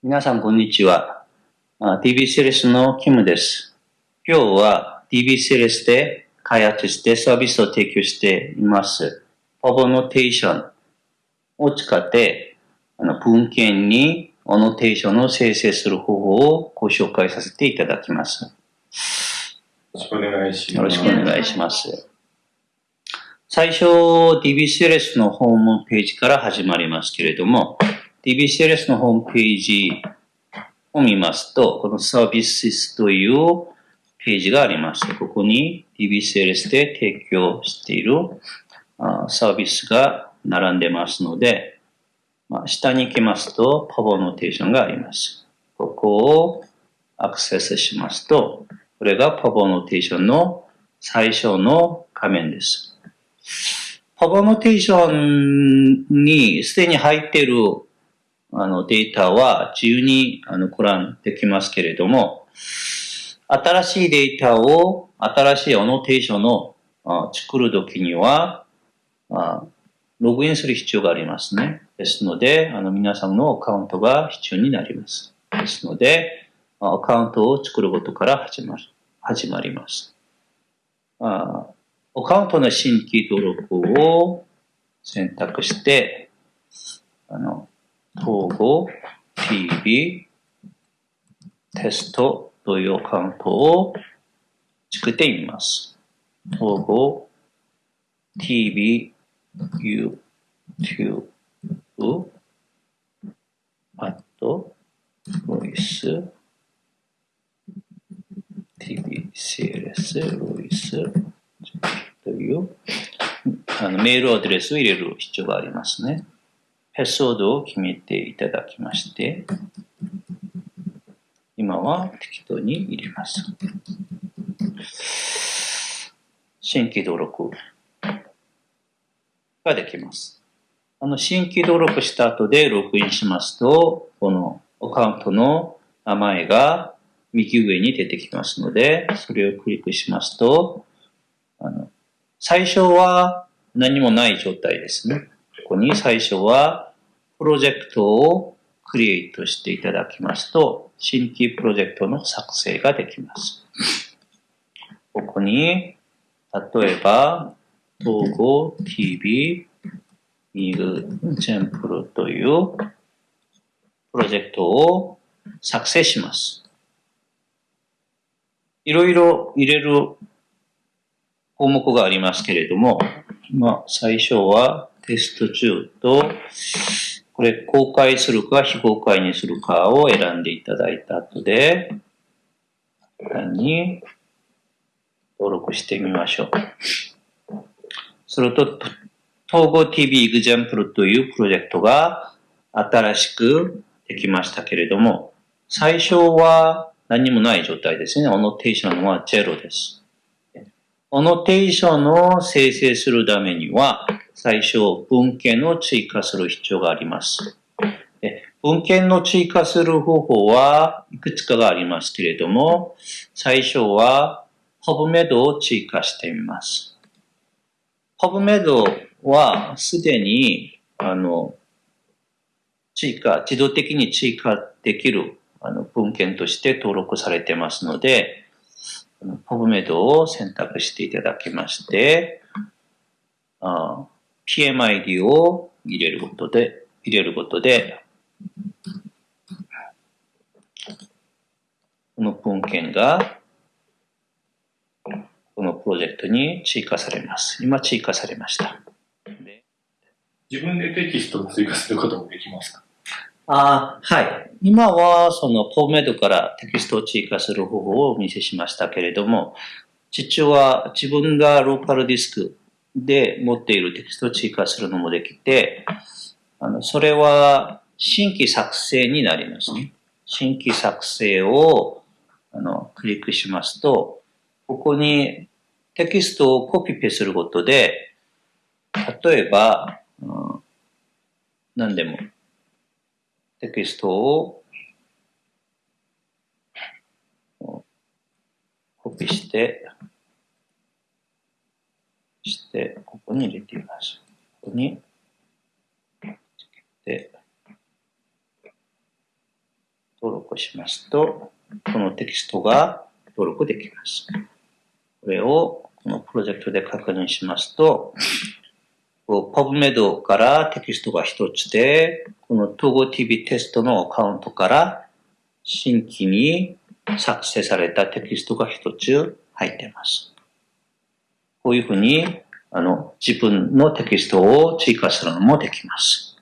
皆さん、こんにちは。DBCLS のキムです。今日は DBCLS で開発してサービスを提供しています。パボノテーションを使って、あの文献にオノテーションを生成する方法をご紹介させていただきます。よろしくお願いします。よろしくお願いします。最初、DBCLS のホームページから始まりますけれども、DBCLS のホームページを見ますと、このサービスというページがあります。ここに DBCLS で提供しているサービスが並んでますので、まあ、下に行きますと、パワーノテーションがあります。ここをアクセスしますと、これがパワーノテーションの最初の画面です。パワーノテーションにすでに入っているあのデータは自由にあのご覧できますけれども、新しいデータを、新しいアノテーションを作るときには、ログインする必要がありますね。ですので、あの皆さんのアカウントが必要になります。ですので、アカウントを作ることから始まる始まります。あアカウントの新規登録を選択して、あの統合 TV テストというアカウントを作ってみます。統合 TV YouTube あとロイス TBCLS ロイスというあのメールアドレスを入れる必要がありますね。パスワードを決めていただきまして、今は適当に入れます。新規登録ができます。あの、新規登録した後でログインしますと、このアカウントの名前が右上に出てきますので、それをクリックしますと、あの、最初は何もない状態ですね。ここに最初はプロジェクトをクリエイトしていただきますと、新規プロジェクトの作成ができます。ここに、例えば、統合 TV ミルチェンプルというプロジェクトを作成します。いろいろ入れる項目がありますけれども、まあ、最初はテスト中とこれ公開するか非公開にするかを選んでいただいた後で、単に登録してみましょう。すると、統合 TV エグジャンプルというプロジェクトが新しくできましたけれども、最初は何もない状態ですね。オノテーションは0です。オノテーションを生成するためには、最初文献を追加する必要があります。文献の追加する方法はいくつかがありますけれども、最初は PubMed を追加してみます。PubMed はすでに、あの、追加、自動的に追加できるあの文献として登録されてますので、PubMed を選択していただきまして、あ PMID を入れることで、入れることで、この文献が、このプロジェクトに追加されます。今追加されました。自分でテキストを追加することもできますか？あはい。今は、その、ポーメイドからテキストを追加する方法をお見せしましたけれども、実は自分がローカルディスクで持っているテキストを追加するのもできて、あの、それは新規作成になりますね。新規作成を、あの、クリックしますと、ここにテキストをコピペすることで、例えば、うん、何でも、テキストをコピーして、して、ここに入れてみます。ここに、つけて、うしますと、このテキストが登録できます。これをこのプロジェクトで確認しますと、PubMed からテキストが一つで、この TogoTV テストのアカウントから新規に作成されたテキストが一つ入っています。こういうふうに、あの、自分のテキストを追加するのもできます。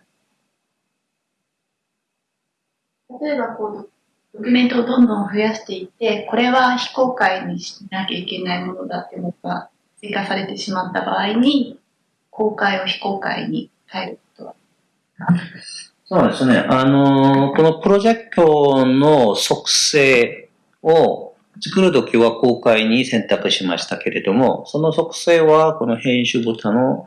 例えばこう、ドキュメントをどんどん増やしていって、これは非公開にしなきゃいけないものだってものが追加されてしまった場合に、公開を非公開に変えることはそうですね。あの、このプロジェクトの属性を作るときは公開に選択しましたけれども、その属性はこの編集ボタンを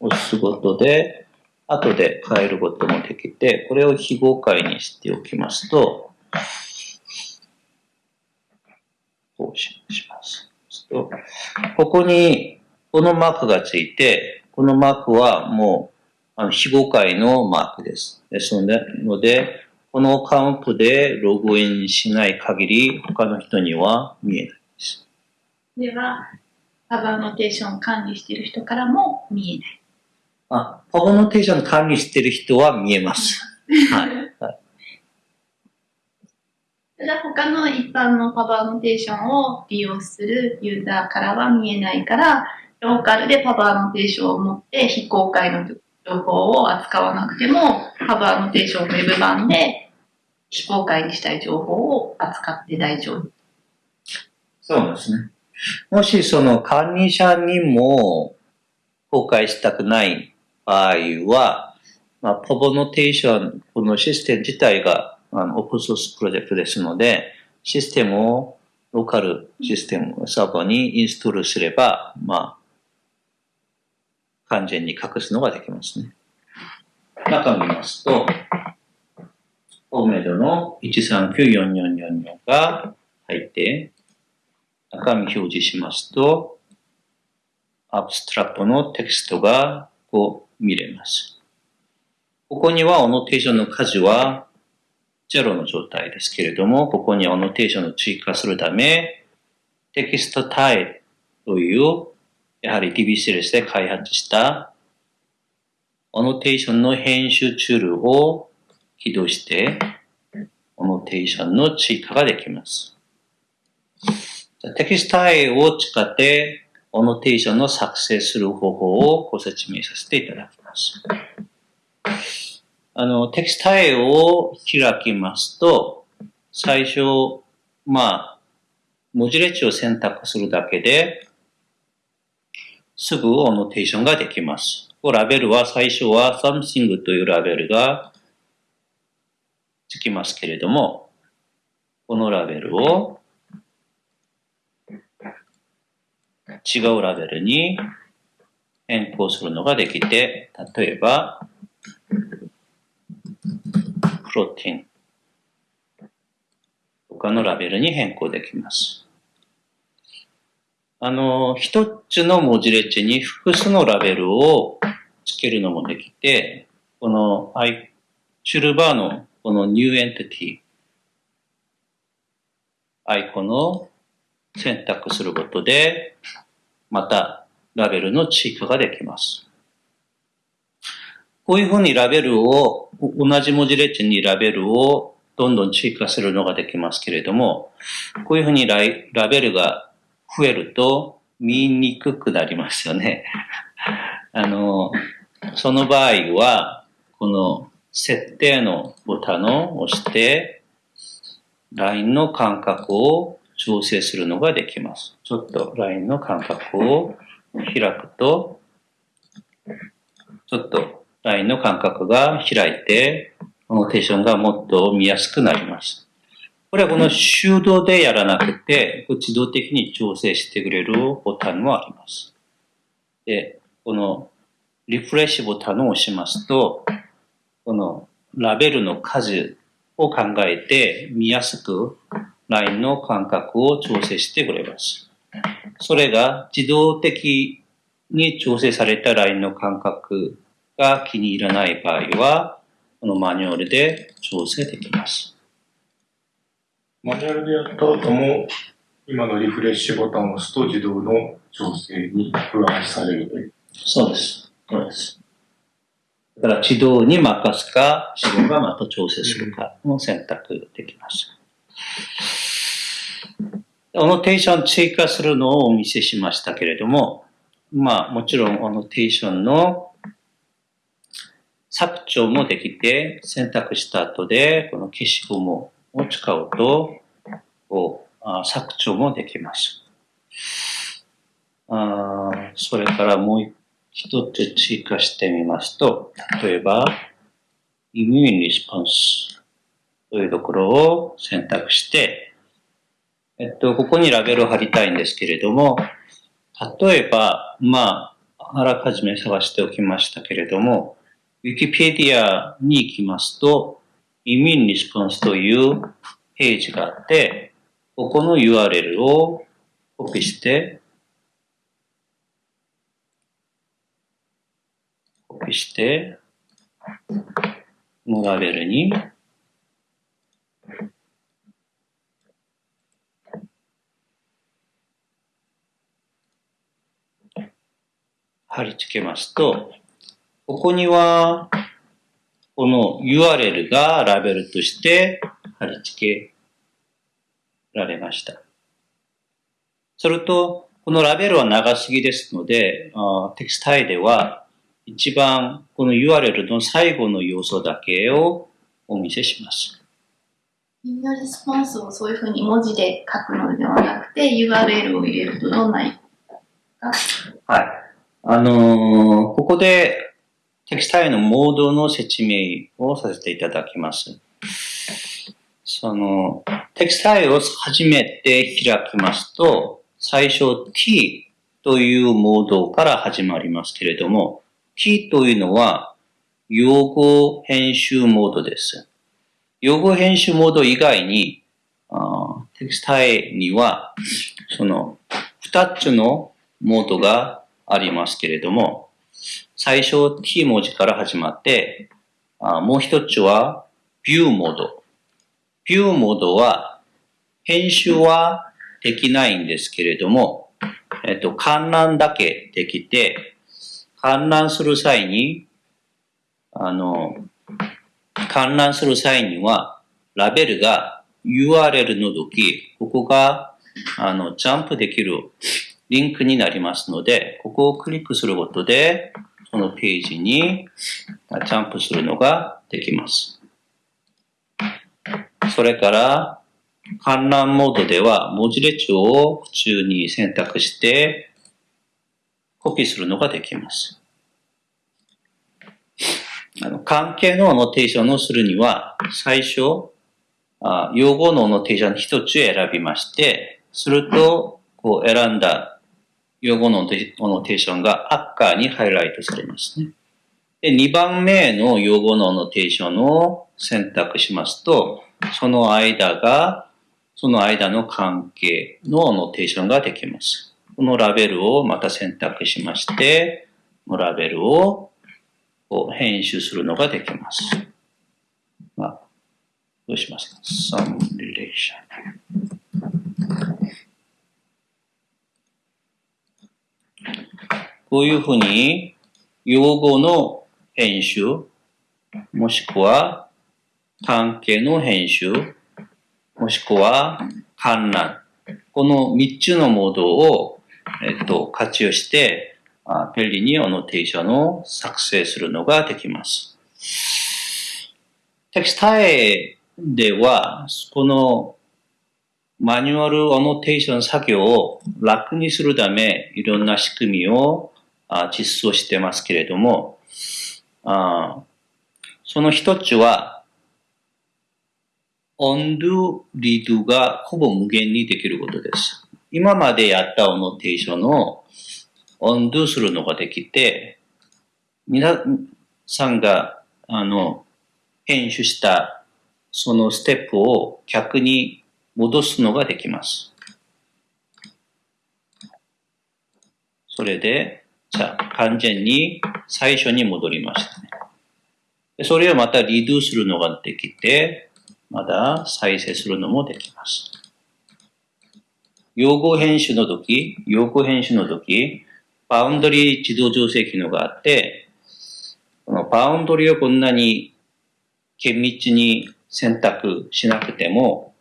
押すことで、後で変えることもできて、これを非公開にしておきますと、こうします。ここにこのマークがついて、このマークはもうあの非公開のマークです。ですので、このカウントでログインしない限り、他の人には見えないです。では、パブアノテーションを管理している人からも見えない。あ、パブアノテーション管理している人は見えます。はい。はいただ他の一般のパブアノテーションを利用するユーザーからは見えないから、ローカルでパブアノテーションを持って非公開の情報を扱わなくても、パブアノテーションウェブ版で非公開にしたい情報を扱って大丈夫。そうですね。もしその管理者にも公開したくない場合は、まあ、パブノテーション、このシステム自体があのオープンソースプロジェクトですので、システムをローカルシステムサーバーにインストールすれば、まあ、完全に隠すのができますね。中を見ますと、オメドの1394444が入って、中身表示しますと、アブストラクトのテキストがこう見れます。ここにはオノテーションの数は0の状態ですけれども、ここにオノテーションを追加するため、テキストタイというやはり DBCLS で開発したオノテーションの編集ツールを起動して、オノテーションの追加ができます。テキストイを使って、オノテーションの作成する方法をご説明させていただきます。あの、テキストイを開きますと、最初、まあ、文字列を選択するだけで、すぐオノテーションができます。ラベルは最初は something というラベルがつきますけれども、このラベルを違うラベルに変更するのができて、例えば、 protein 他のラベルに変更できます。あの、一つの文字列に複数のラベルをつけるのもできて、このアイ、シュルバーのこの new entity、アイコンを選択することで、またラベルの追加ができます。こういうふうにラベルを、同じ文字列にラベルをどんどん追加するのができますけれども、こういうふうにラベルが増えると見にくくなりますよね。あの、その場合は、この設定のボタンを押して、LINE の間隔を調整するのができます。ちょっと LINE の間隔を開くと、ちょっと LINE の間隔が開いて、ノーテーションがもっと見やすくなります。これはこの手動でやらなくて、自動的に調整してくれるボタンもあります。で、このリフレッシュボタンを押しますと、このラベルの数を考えて見やすくラインの間隔を調整してくれます。それが自動的に調整されたラインの間隔が気に入らない場合は、このマニュアルで調整できます。マニュアルでやった後も、今のリフレッシュボタンを押すと自動の調整に上書きされるという。そうです。そうです。だから自動に任すか、自動がまた調整するかの選択できます。オノテーション追加するのをお見せしましたけれども、まあもちろんオノテーションの削除もできて、選択した後で、この消しゴムを使うと、こうあ削除もできます。あーそれからもう一一つ追加してみますと、例えば、イミューンリスポンスというところを選択して、えっと、ここにラベルを貼りたいんですけれども、例えば、まあ、あらかじめ探しておきましたけれども、ウィキペディアに行きますと、イミューンリスポンスというページがあって、ここの URL をコピーして、して、このラベルに貼り付けますと、ここには、この URL がラベルとして貼り付けられました。それと、このラベルは長すぎですので、テキスタイでは一番この URL の最後の要素だけをお見せします。インレスポンスをそういうふうに文字で書くのではなくて URL を入れるとどんなはい。あのーここでテキスタイのモードの説明をさせていただきます。その、テキスタイを初めて開きますと、最初 t というモードから始まりますけれども、t というのは用語編集モードです。用語編集モード以外に、あテキスタイには、その、二つのモードがありますけれども、最初 t 文字から始まって、あもう一つは view モード。view モードは編集はできないんですけれども、えっと、観覧だけできて、観覧する際に、あの、観覧する際には、ラベルが URL の時、ここが、あの、ジャンプできるリンクになりますので、ここをクリックすることで、そのページにジャンプするのができます。それから、観覧モードでは文字列を普通に選択して、コピーするのができます。あの関係のアノテーションをするには、最初、あ用語のアノテーション一つ選びまして、すると、こう選んだ用語のアノテーションが赤にハイライトされますね。で、2番目の用語のアノテーションを選択しますと、その間が、その間の関係のアノテーションができます。このラベルをまた選択しまして、このラベルを編集するのができます。まあ、どうしますか ?some relation. こういうふうに、用語の編集、もしくは関係の編集、もしくは観覧。この3つのモードを、えっと、活用して、あ便利にアノテーションを作成するのができます。テキスタイでは、このマニュアルアノテーション作業を楽にするため、いろんな仕組みをあ実装してますけれども、あその一つは、undo, redo がほぼ無限にできることです。今までやったアノテーションを undo するのができて、皆さんが、あの、編集したそのステップを逆に戻すのができます。それで、じゃあ完全に最初に戻りましたね。それをまたリドゥするのができて、まだ再生するのもできます。用語編集の時、用語編集の時、バウンドリー自動調整機能があって、このバウンドリーをこんなに厳密に選択しなくても、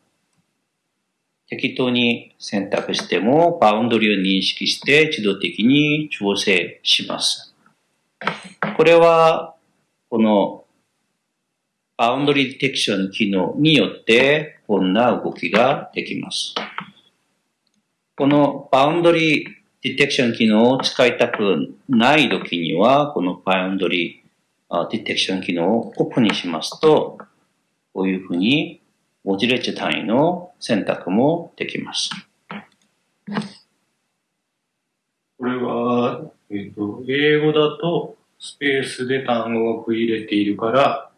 適当に選択しても、バウンドリーを認識して自動的に調整します。これは、このバウンドリーディテクション機能によって、こんな動きができます。このバウンドリーディテクション機能を使いたくないときには、このバウンドリーディテクション機能をオープンにしますと、こういうふうに文字列単位の選択もできます。これは、えっ、ー、と、英語だとスペースで単語を区入れているから、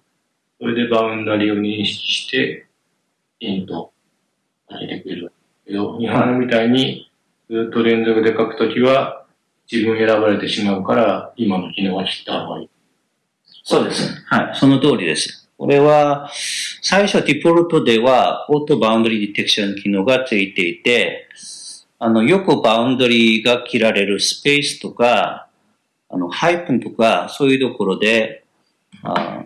それでバウンダリーを認識して、インと上げてくる。けど、日本みたいにずっと連続で書くときは、自分選ばれてしまうから、今の機能は切った方がいい。そうです。はい。その通りです。これは、最初ディフォルトでは、オートバウンドリーディテクション機能がついていて、あの、よくバウンドリーが切られるスペースとか、あの、ハイプンとか、そういうところで、あ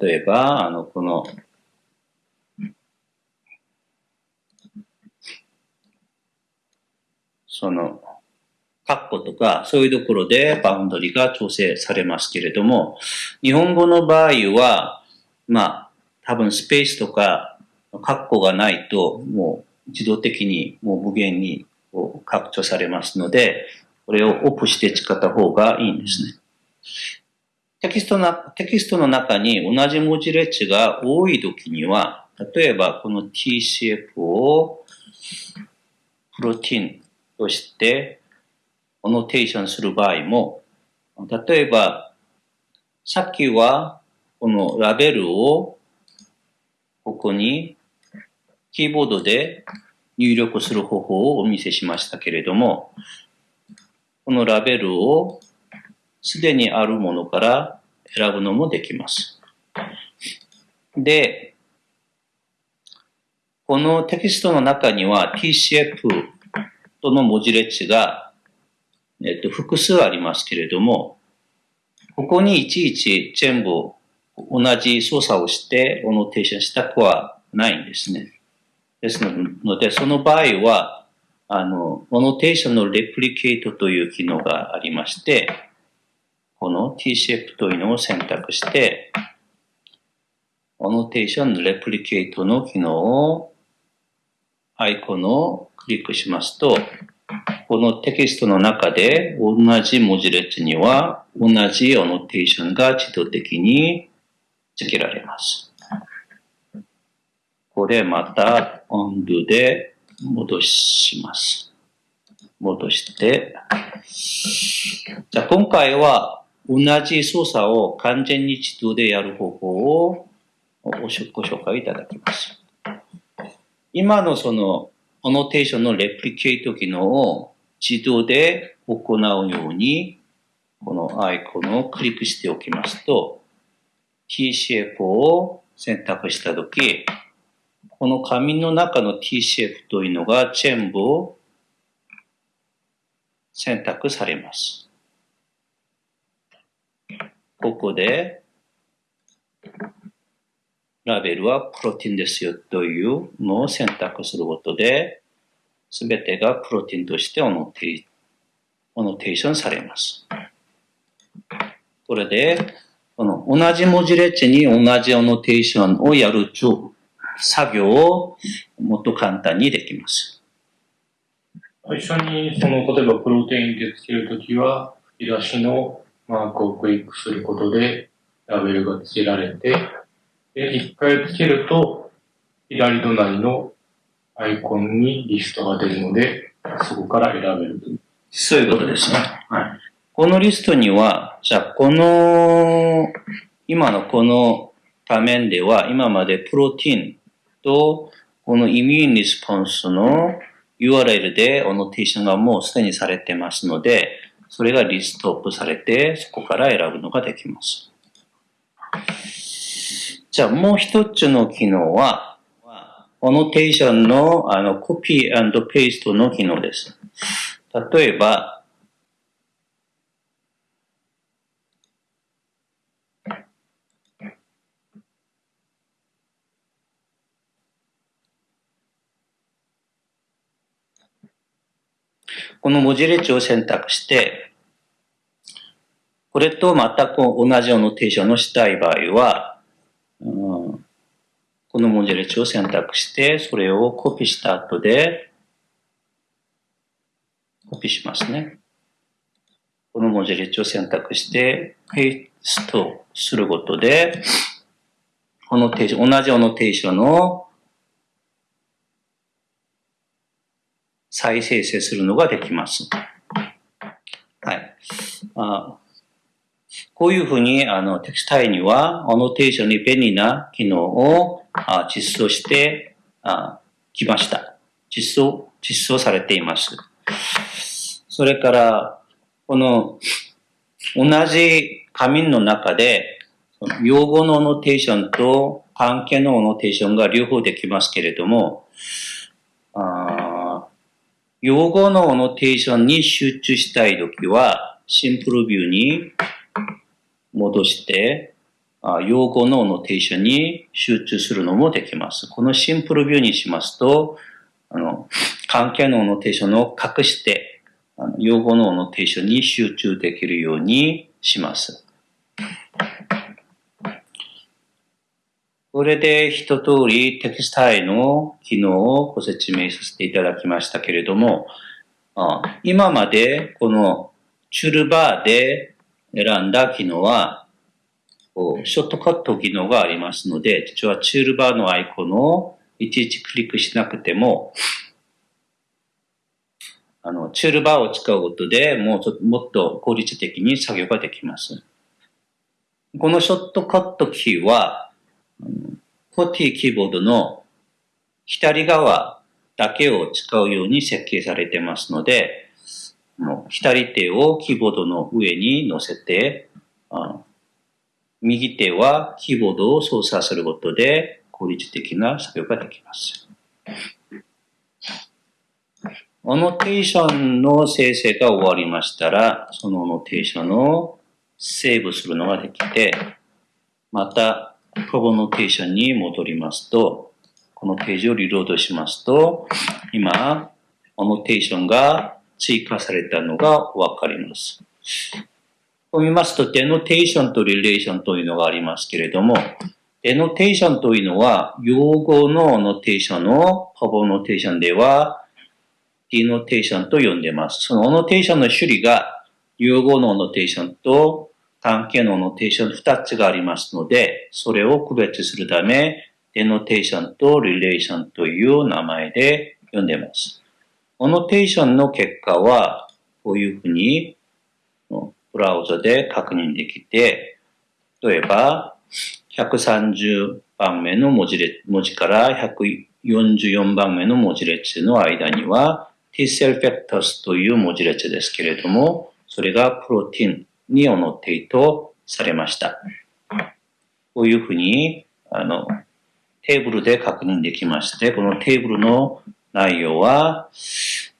例えば、あの、この、その、カッコとか、そういうところでバウンドリーが調整されますけれども、日本語の場合は、まあ、多分スペースとか、カッコがないと、もう自動的にもう無限に拡張されますので、これをオープンして使った方がいいんですね。テキストな、テキストの中に同じ文字列が多い時には、例えばこの TCF をプロティンとしてオノテーションする場合も、例えば、さっきはこのラベルをここにキーボードで入力する方法をお見せしましたけれども、このラベルをすでにあるものから選ぶのもできます。で、このテキストの中には TCF との文字列が、えっと、複数ありますけれども、ここにいちいち全部同じ操作をしてオノテーションしたくはないんですね。ですので、その場合は、あの、オノテーションのレプリケートという機能がありまして、この t シェプというのを選択して、オノテーションレプリケートの機能をアイコンをクリックしますと、このテキストの中で同じ文字列には同じオノテーションが自動的に付けられます。これまた undo で戻します。戻して、じゃあ今回は同じ操作を完全に自動でやる方法をご紹介いただきます。今のそのオノテーションのレプリケート機能を自動で行うように、このアイコンをクリックしておきますと、TCF を選択したとき、この紙の中の TCF というのが全部選択されます。ここで、ラベルはプロテインですよというのを選択することで、すべてがプロテインとしてオノテーションされます。これで、この同じ文字列に同じオノテーションをやる作業をもっと簡単にできます。最初に、その、例えばプロテインでつけるときは、吹き出しのマークをクリックすることで、ラベルがつけられて、で、一回つけると、左隣のアイコンにリストが出るので、そこから選べる。そういうことですね。はい。このリストには、じゃあ、この、今のこの画面では、今までプロテインと、このイミューンリスポンスの URL でオノテーションがもうすでにされてますので、それがリストアップされて、そこから選ぶのができます。じゃあもう一つの機能は、オノテーションのあのコピーペーストの機能です。例えば、この文字列を選択して、これと全く同じオノテーションをしたい場合は、この文字列を選択して、それをコピーした後で、コピーしますね。この文字列を選択して、ペーストすることで、このテーション、同じオノテーションを再生成するのができます。はい。あこういうふうに、あの、テキスタイには、アノテーションに便利な機能をあ実装してあきました。実装、実装されています。それから、この、同じ紙の中で、用語のオノテーションと関係のオノテーションが両方できますけれども、あ用語のオノテーションに集中したいときは、シンプルビューに戻して、用語脳のオノテーションに集中するのもできます。このシンプルビューにしますと、あの、関係脳のオノテーションを隠して、用語脳のオノテーションに集中できるようにします。これで一通りテキスタイの機能をご説明させていただきましたけれども、今までこのチュルバーで選んだ機能は、ショートカット機能がありますので、実はチュールバーのアイコンをいちいちクリックしなくても、あの、チュールバーを使うことでもうもっと効率的に作業ができます。このショートカットキーは、コティキーボードの左側だけを使うように設計されてますので、左手をキーボードの上に乗せて、右手はキーボードを操作することで効率的な作業ができます。オノテーションの生成が終わりましたら、そのオノテーションをセーブするのができて、また PubAnnotation に戻りますと、このページをリロードしますと、今、アノテーションが追加されたのがわかります。こう見ますと、 denotation と relation というのがありますけれども、 denotation というのは、用語のアノテーションを、 PubAnnotation では、 denotation と呼んでます。そのアノテーションの種類が、用語のアノテーションと関係のアノテーション2つがありますので、それを区別するため、 denotation と relation という名前で呼んでます。アノテーションの結果は、こういうふうに、ブラウザで確認できて、例えば、130番目の文字列文字から144番目の文字列の間には、T セルフェクタスという文字列ですけれども、それが protein に annotate されました。こういうふうに、あの、テーブルで確認できまして、このテーブルの内容は、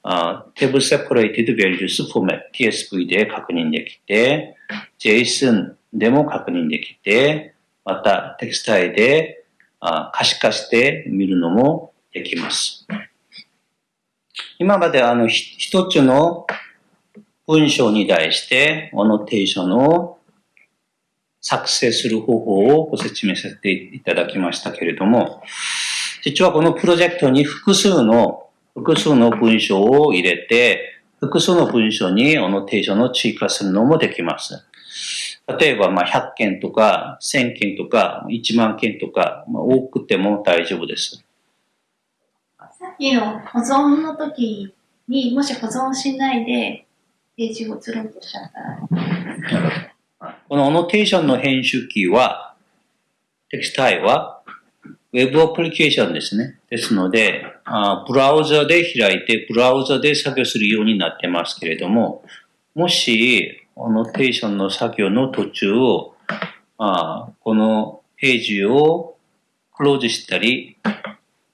Table Separated Values Format TSV で確認できて、JSON でも確認できて、またテキスタイで可視化して見るのもできます。今まであの一つの文章に対して、オノテーションを作成する方法をご説明させていただきましたけれども、実はこのプロジェクトに複数の、複数の文章を入れて、複数の文章にオノテーションを追加するのもできます。例えば、まあ、100件とか、1000件とか、1万件とか、まあ、多くても大丈夫です。さっきの保存の時に、もし保存しないで、ページを移ろうとしちゃったら。このオノテーションの編集キーは、テキスタイは、ウェブアプリケーションですね。ですので、あブラウザで開いて、ブラウザで作業するようになってますけれども、もし、オノテーションの作業の途中を、あこのページをクローズしたり、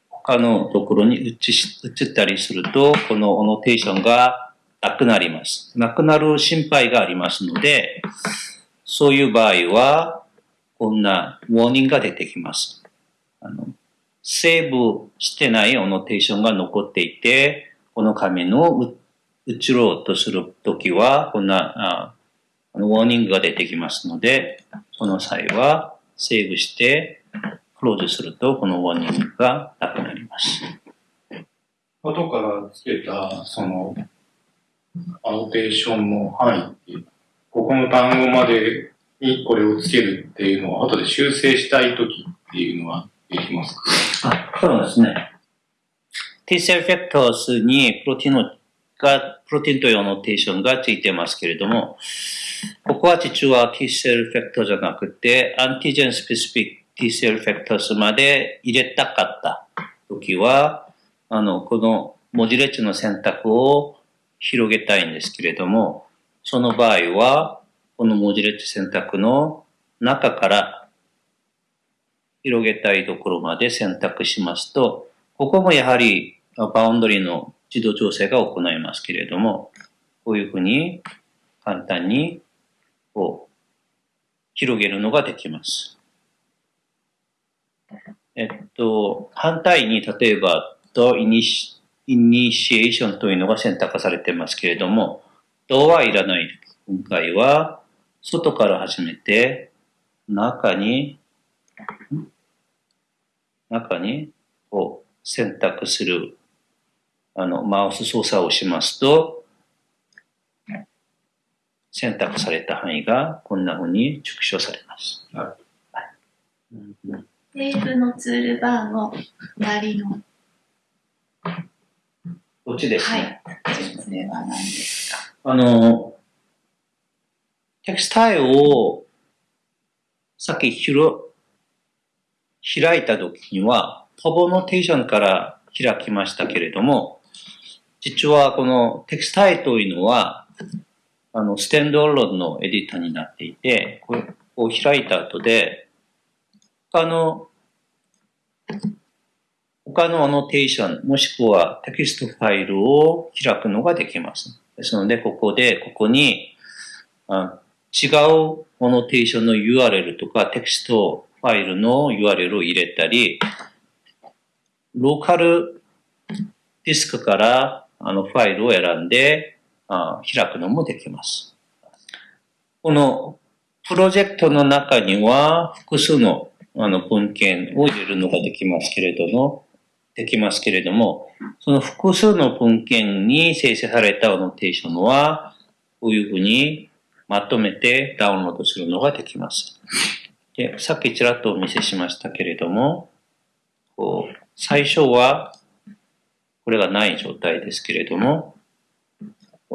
他のところに移し移ったりすると、このオノテーションがなくなります。なくなる心配がありますので、そういう場合は、こんなウォーニングが出てきます。あのセーブしてないオノテーションが残っていて、この紙の移ろうとするときは、こんなあのウォーニングが出てきますので、その際はセーブして、クローズすると、このウォーニングがなくなります。後からつけた、その、アノテーションの範囲っていう、ここの単語までにこれをつけるっていうのを後で修正したいときっていうのはできますかあ、そうですね。T セルフェクトスにプロテインが、プロテインというノテーションがついてますけれども、ここは実は T セルフェクトじゃなくて、アンティジェンスペシフィック T セルフェクトスまで入れたかった時は、あの、この文字列の選択を広げたいんですけれども、その場合は、この文字列選択の中から広げたいところまで選択しますと、ここもやはりバウンドリーの自動調整が行いますけれども、こういうふうに簡単にこう広げるのができます。えっと、反対に例えば、とイニシイニシエーションというのが選択されてますけれども、ドはいらない。今回は、外から始めて、中に、中に、こう、選択する、あの、マウス操作をしますと、選択された範囲がこんな風に縮小されます。なるうんセーブのツールバーの左の、こっちですね。はい。それは何ですかあの、テキスタイルをさっきひろ開いた時には、トボノテーションから開きましたけれども、実はこのテキスタイというのは、あの、ステンドアロードのエディターになっていて、これを開いた後で、他の、他のアノテーション、もしくはテキストファイルを開くのができます。ですので、ここで、ここに、あ違うアノテーションの URL とかテキストファイルの URL を入れたり、ローカルディスクからあのファイルを選んであ開くのもできます。このプロジェクトの中には複数のあの文献を入れるのができますけれども、できますけれども、その複数の文献に生成されたアノテーションは、こういうふうにまとめてダウンロードするのができます。でさっきちらっとお見せしましたけれども、こう最初はこれがない状態ですけれども、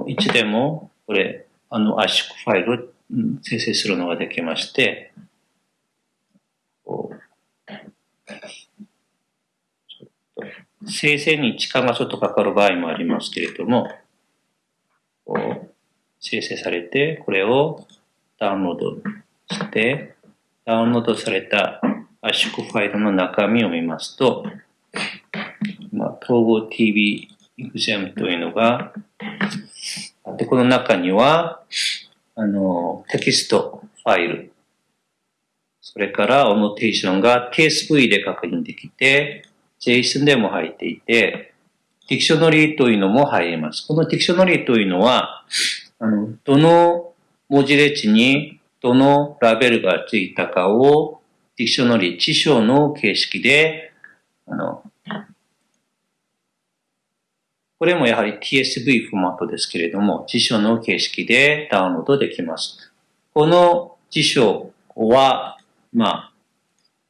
いつでもこれ、あの圧縮ファイルを生成するのができまして、こう生成に時間がちょっとかかる場合もありますけれども、こう生成されて、これをダウンロードして、ダウンロードされた圧縮ファイルの中身を見ますと、まあ、統合 TV エグゼムというのがあって、この中には、あの、テキストファイル、それからアノテーションが TSV で確認できて、JSON でも入っていて、ディクショナリーというのも入ります。このディクショナリーというのは、あの、どの文字列にどのラベルがついたかをディクショナリー、辞書の形式で、あの、これもやはり TSV フォーマットですけれども、辞書の形式でダウンロードできます。この辞書は、まあ、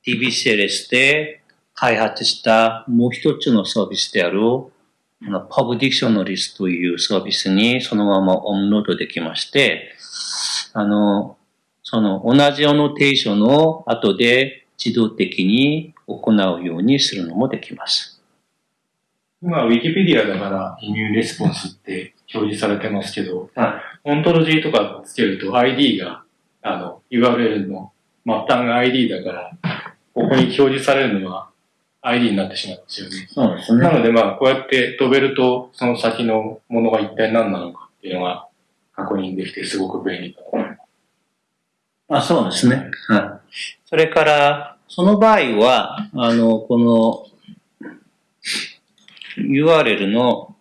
TBCLS で開発したもう一つのサービスである、あの Pub Dictionaries というサービスにそのままオンロードできまして、あの、その同じアノテーションを後で自動的に行うようにするのもできます。今、ウィキペディアだから、イミューレスポンスって表示されてますけど、はオントロジーとかつけると ID が、あの、URL の末端が ID だから、ここに表示されるのは ID になってしまうんですよね。そうですなのでまあ、こうやって飛べると、その先のものが一体何なのかっていうのが確認できてすごく便利だと思います。あ、そうですね。はい。それから、その場合は、あの、この URL の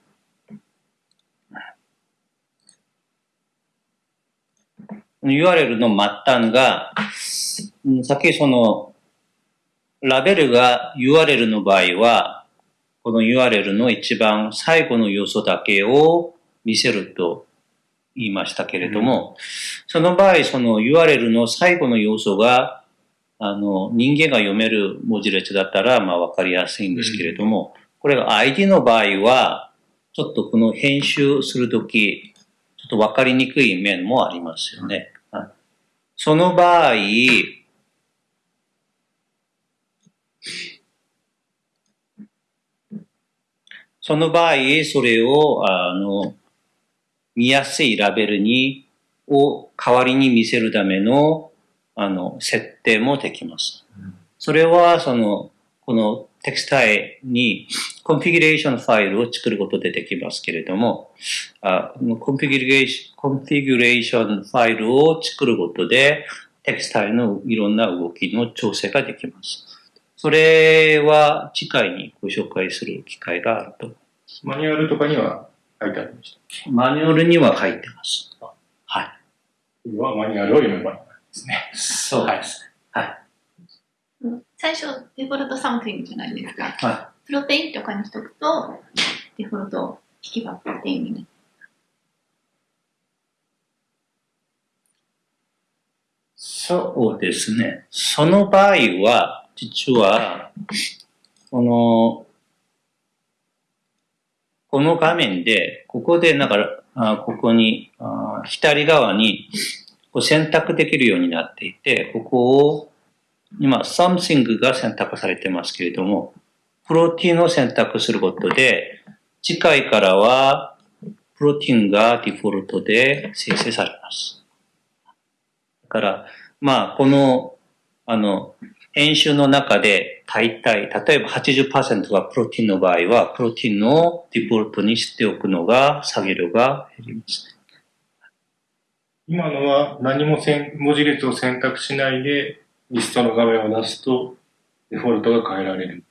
URL の末端が、うんさっきその、ラベルが URL の場合は、この URL の一番最後の要素だけを見せると言いましたけれども、その場合、その URL の最後の要素が、あの、人間が読める文字列だったら、まあわかりやすいんですけれども、これが ID の場合は、ちょっとこの編集するとき、ちょっとわかりにくい面もありますよね。はいその場合、その場合、それを、あの、見やすいラベルに、を代わりに見せるための、あの、設定もできます。それは、その、この TextAE に configuration ファイルを作ることでできますけれども、あ configuration、configuration ファイルを作ることで、 TextAE のいろんな動きの調整ができます。それは次回にご紹介する機会があると。マニュアルとかには書いてありました。マニュアルには書いてます。はい。これはマニュアルを読めばいいんですね。そうです。はい。最初、デフォルトサムティングじゃないですか。はプロテインとかにしとくと、デフォルト引けばプロテインになる。そうですね。その場合は、実は、この、この画面で、ここで、なんか、あここに、あ左側にこう選択できるようになっていて、ここを、今、something が選択されてますけれども、プロテインを選択することで、次回からは、プロテインがデフォルトで生成されます。だから、まあ、この、あの、編集の中で大体、例えば80%がプロテインの場合は、プロテインをデフォルトにしておくのが、作業量が減りますね。今のは何もせん文字列を選択しないでリストの画面を出すとデフォルトが変えられる。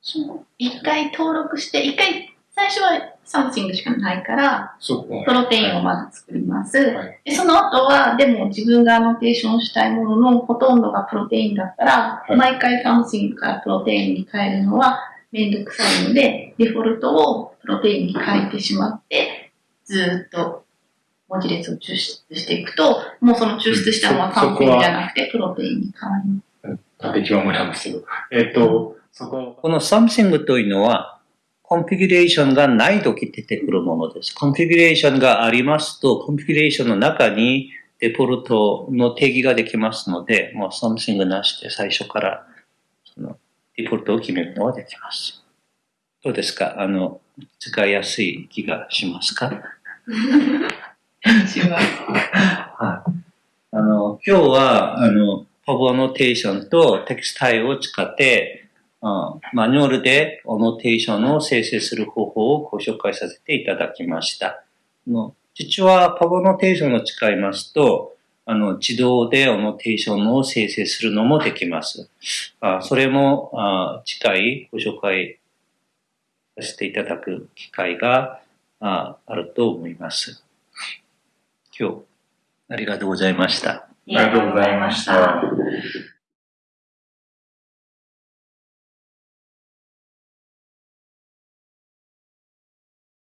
そう一回登録して、一回、最初は something しかないから。プロテインをまず作ります。はい。で、その後は、でも自分がアノテーションしたいもののほとんどがプロテインだったら、はい毎回 something からプロテインに変えるのはめんどくさいので、デフォルトをプロテインに変えてしまって、ずーっと文字列を抽出していくと、もうその抽出したのはそ something じゃなくてプロテインに変わります。縦極まなんですけど。えっ、と、そここの something というのは、コンフィギュレーションがないとき出てくるものです。コンフィギュレーションがありますと、コンフィギュレーションの中にデフォルトの定義ができますので、もう something なしで最初からそのデフォルトを決めるのはできます。どうですか？あの、使いやすい気がしますか？します。はい。あの、今日は、あの、 PubAnnotation と TextAE を使って、あマニュアルでアノテーションを生成する方法をご紹介させていただきました。の実は PubAnnotation を使いますと、あの、自動でアノテーションを生成するのもできます。あそれもあ次回ご紹介させていただく機会がああると思います。今日、ありがとうございました。ありがとうございました。